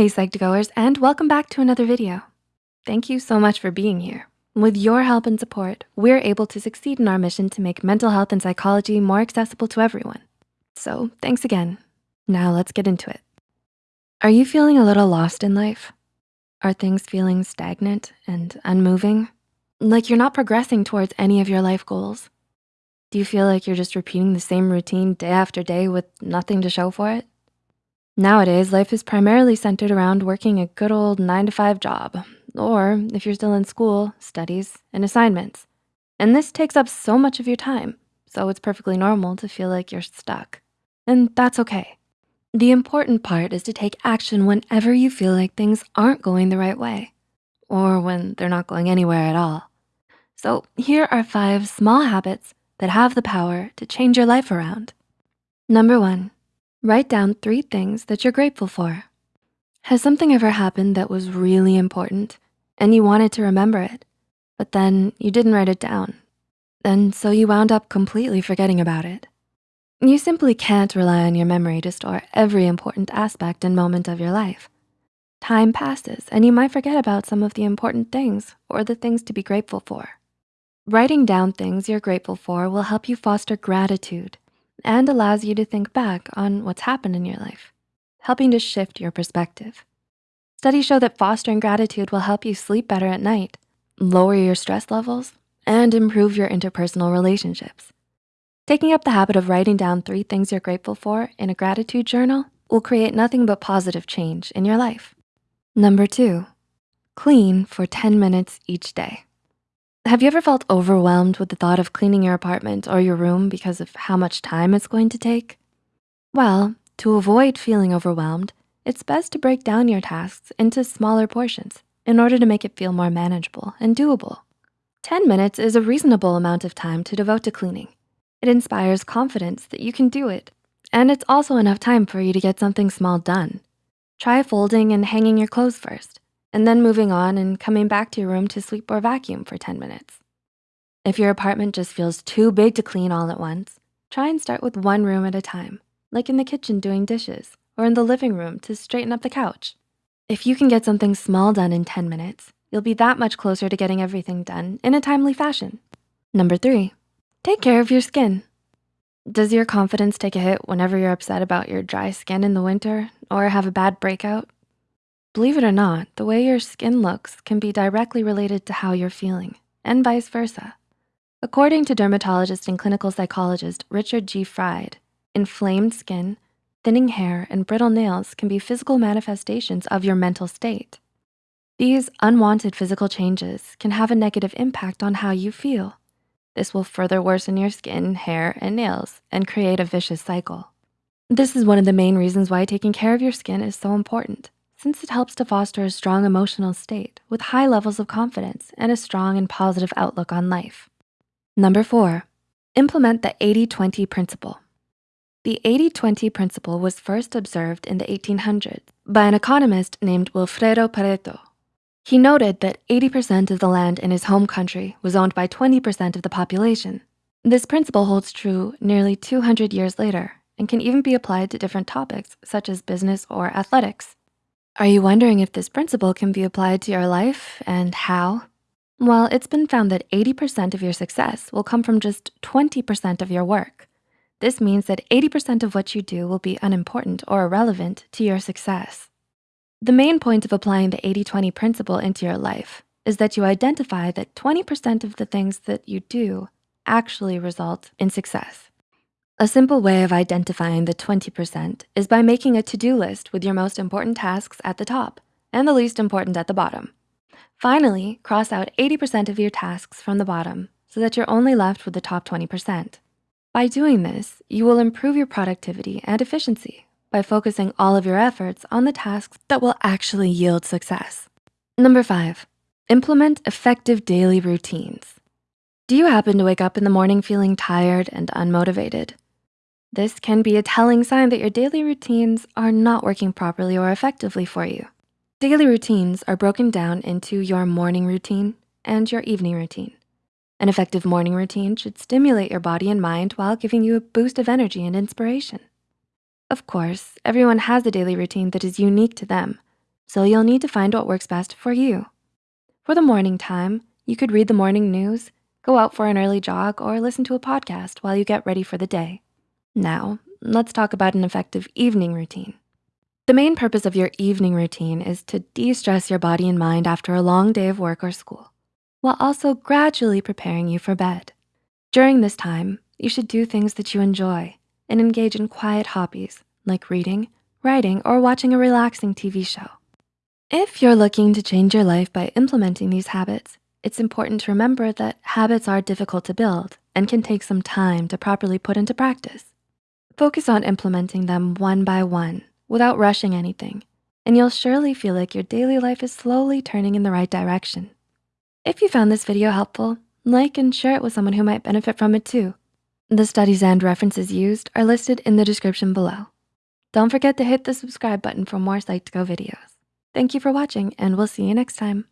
Hey Psych2Goers, and welcome back to another video. Thank you so much for being here. With your help and support, we're able to succeed in our mission to make mental health and psychology more accessible to everyone. So thanks again. Now let's get into it. Are you feeling a little lost in life? Are things feeling stagnant and unmoving? Like you're not progressing towards any of your life goals? Do you feel like you're just repeating the same routine day after day with nothing to show for it? Nowadays, life is primarily centered around working a good old nine to five job, or if you're still in school, studies and assignments. And this takes up so much of your time, so it's perfectly normal to feel like you're stuck. And that's okay. The important part is to take action whenever you feel like things aren't going the right way, or when they're not going anywhere at all. So here are five small habits that have the power to change your life around. Number one, Write down three things that you're grateful for. Has something ever happened that was really important and you wanted to remember it, but then you didn't write it down? And so you wound up completely forgetting about it. You simply can't rely on your memory to store every important aspect and moment of your life. Time passes and you might forget about some of the important things or the things to be grateful for. Writing down things you're grateful for will help you foster gratitude and allows you to think back on what's happened in your life, helping to shift your perspective. Studies show that fostering gratitude will help you sleep better at night, lower your stress levels, and improve your interpersonal relationships. Taking up the habit of writing down three things you're grateful for in a gratitude journal will create nothing but positive change in your life. Number two, clean for 10 minutes each day. Have you ever felt overwhelmed with the thought of cleaning your apartment or your room because of how much time it's going to take? Well, to avoid feeling overwhelmed, it's best to break down your tasks into smaller portions in order to make it feel more manageable and doable. 10 minutes is a reasonable amount of time to devote to cleaning. It inspires confidence that you can do it, and it's also enough time for you to get something small done. Try folding and hanging your clothes first and then moving on and coming back to your room to sweep or vacuum for 10 minutes. If your apartment just feels too big to clean all at once, try and start with one room at a time, like in the kitchen doing dishes or in the living room to straighten up the couch. If you can get something small done in 10 minutes, you'll be that much closer to getting everything done in a timely fashion. Number three, take care of your skin. Does your confidence take a hit whenever you're upset about your dry skin in the winter or have a bad breakout? Believe it or not, the way your skin looks can be directly related to how you're feeling and vice versa. According to dermatologist and clinical psychologist Richard G. Fried, inflamed skin, thinning hair, and brittle nails can be physical manifestations of your mental state. These unwanted physical changes can have a negative impact on how you feel. This will further worsen your skin, hair, and nails and create a vicious cycle. This is one of the main reasons why taking care of your skin is so important since it helps to foster a strong emotional state with high levels of confidence and a strong and positive outlook on life. Number four, implement the 80-20 principle. The 80-20 principle was first observed in the 1800s by an economist named Vilfredo Pareto. He noted that 80% of the land in his home country was owned by 20% of the population. This principle holds true nearly 200 years later and can even be applied to different topics such as business or athletics. Are you wondering if this principle can be applied to your life and how? Well, it's been found that 80% of your success will come from just 20% of your work. This means that 80% of what you do will be unimportant or irrelevant to your success. The main point of applying the 80-20 principle into your life is that you identify that 20% of the things that you do actually result in success. A simple way of identifying the 20% is by making a to-do list with your most important tasks at the top and the least important at the bottom. Finally, cross out 80% of your tasks from the bottom so that you're only left with the top 20%. By doing this, you will improve your productivity and efficiency by focusing all of your efforts on the tasks that will actually yield success. Number five, implement effective daily routines. Do you happen to wake up in the morning feeling tired and unmotivated? This can be a telling sign that your daily routines are not working properly or effectively for you. Daily routines are broken down into your morning routine and your evening routine. An effective morning routine should stimulate your body and mind while giving you a boost of energy and inspiration. Of course, everyone has a daily routine that is unique to them, so you'll need to find what works best for you. For the morning time, you could read the morning news, go out for an early jog, or listen to a podcast while you get ready for the day. Now, let's talk about an effective evening routine. The main purpose of your evening routine is to de-stress your body and mind after a long day of work or school, while also gradually preparing you for bed. During this time, you should do things that you enjoy and engage in quiet hobbies like reading, writing, or watching a relaxing TV show. If you're looking to change your life by implementing these habits, it's important to remember that habits are difficult to build and can take some time to properly put into practice. Focus on implementing them one by one without rushing anything, and you'll surely feel like your daily life is slowly turning in the right direction. If you found this video helpful, like and share it with someone who might benefit from it too. The studies and references used are listed in the description below. Don't forget to hit the subscribe button for more Psych2Go videos. Thank you for watching and we'll see you next time.